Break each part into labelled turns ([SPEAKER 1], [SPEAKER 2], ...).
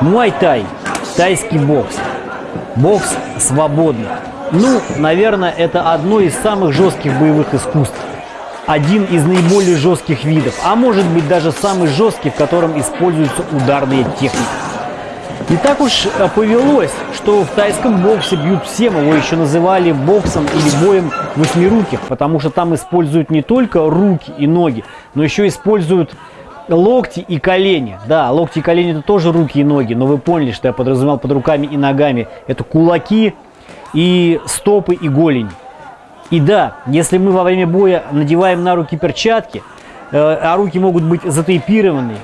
[SPEAKER 1] Муай-тай, тайский бокс, бокс свободный. Ну, наверное, это одно из самых жестких боевых искусств. Один из наиболее жестких видов, а может быть даже самый жесткий, в котором используются ударные техники. И так уж э, повелось, что в тайском боксе бьют всем, его еще называли боксом или боем восьмируких, потому что там используют не только руки и ноги, но еще используют локти и колени. Да, локти и колени это тоже руки и ноги, но вы поняли, что я подразумевал под руками и ногами. Это кулаки и стопы и голень. И да, если мы во время боя надеваем на руки перчатки, э, а руки могут быть затейпированы,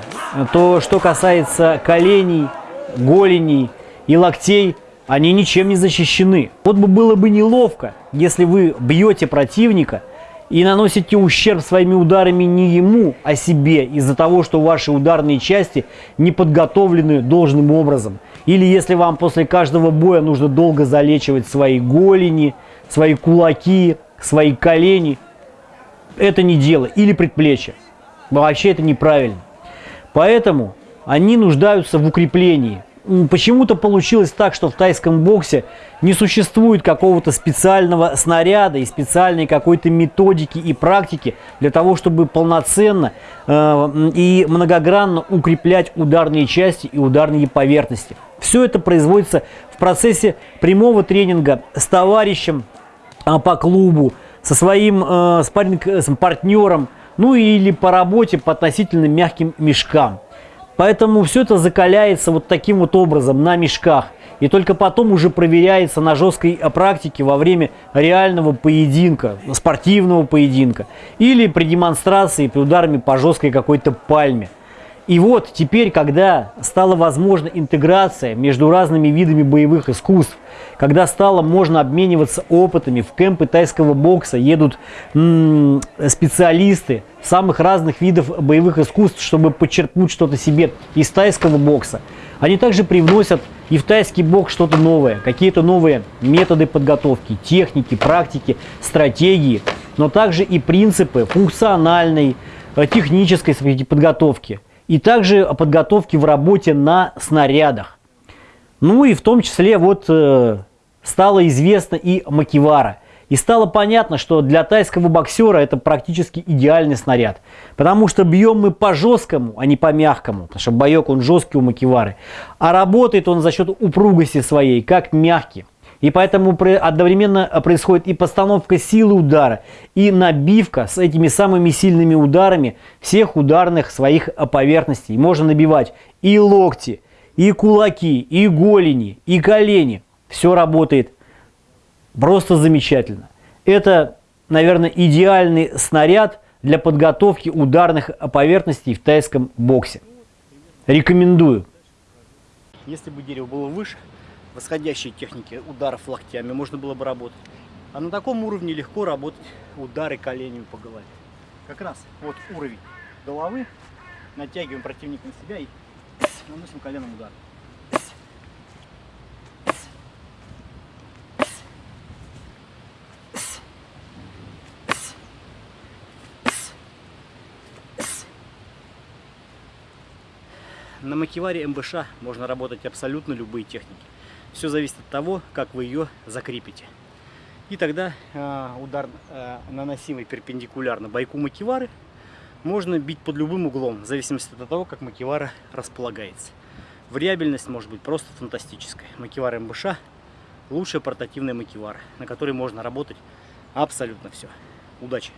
[SPEAKER 1] то что касается коленей, голеней и локтей, они ничем не защищены. Вот бы было бы неловко, если вы бьете противника – и наносите ущерб своими ударами не ему, а себе из-за того, что ваши ударные части не подготовлены должным образом. Или если вам после каждого боя нужно долго залечивать свои голени, свои кулаки, свои колени, это не дело. Или предплечья. Вообще это неправильно. Поэтому они нуждаются в укреплении – почему-то получилось так, что в тайском боксе не существует какого-то специального снаряда и специальной какой-то методики и практики для того, чтобы полноценно э, и многогранно укреплять ударные части и ударные поверхности. Все это производится в процессе прямого тренинга с товарищем э, по клубу, со своим э, спарринг-партнером, ну или по работе по относительно мягким мешкам. Поэтому все это закаляется вот таким вот образом на мешках. И только потом уже проверяется на жесткой практике во время реального поединка, спортивного поединка. Или при демонстрации, при ударами по жесткой какой-то пальме. И вот теперь, когда стала возможна интеграция между разными видами боевых искусств, когда стало можно обмениваться опытами, в кемпы тайского бокса едут специалисты самых разных видов боевых искусств, чтобы подчеркнуть что-то себе из тайского бокса. Они также привносят и в тайский бокс что-то новое, какие-то новые методы подготовки, техники, практики, стратегии, но также и принципы функциональной, э, технической подготовки – и также о подготовке в работе на снарядах. Ну и в том числе вот э, стало известно и макивара. И стало понятно, что для тайского боксера это практически идеальный снаряд. Потому что бьем мы по жесткому, а не по мягкому. Потому что боек он жесткий у макивары. А работает он за счет упругости своей, как мягкий. И поэтому одновременно происходит и постановка силы удара, и набивка с этими самыми сильными ударами всех ударных своих поверхностей. Можно набивать и локти, и кулаки, и голени, и колени. Все работает просто замечательно. Это, наверное, идеальный снаряд для подготовки ударных поверхностей в тайском боксе. Рекомендую.
[SPEAKER 2] Если бы дерево было выше, восходящей техники ударов локтями можно было бы работать. А на таком уровне легко работать удары коленями по голове. Как раз вот уровень головы, натягиваем противника на себя и наносим коленом удар. На макеваре МБШ можно работать абсолютно любые техники. Все зависит от того, как вы ее закрепите. И тогда э, удар, э, наносимый перпендикулярно бойку макивары, можно бить под любым углом, в зависимости от того, как макивара располагается. Вариабельность может быть просто фантастическая. Макивара МБШ – лучшая портативная макивара, на которой можно работать абсолютно все. Удачи!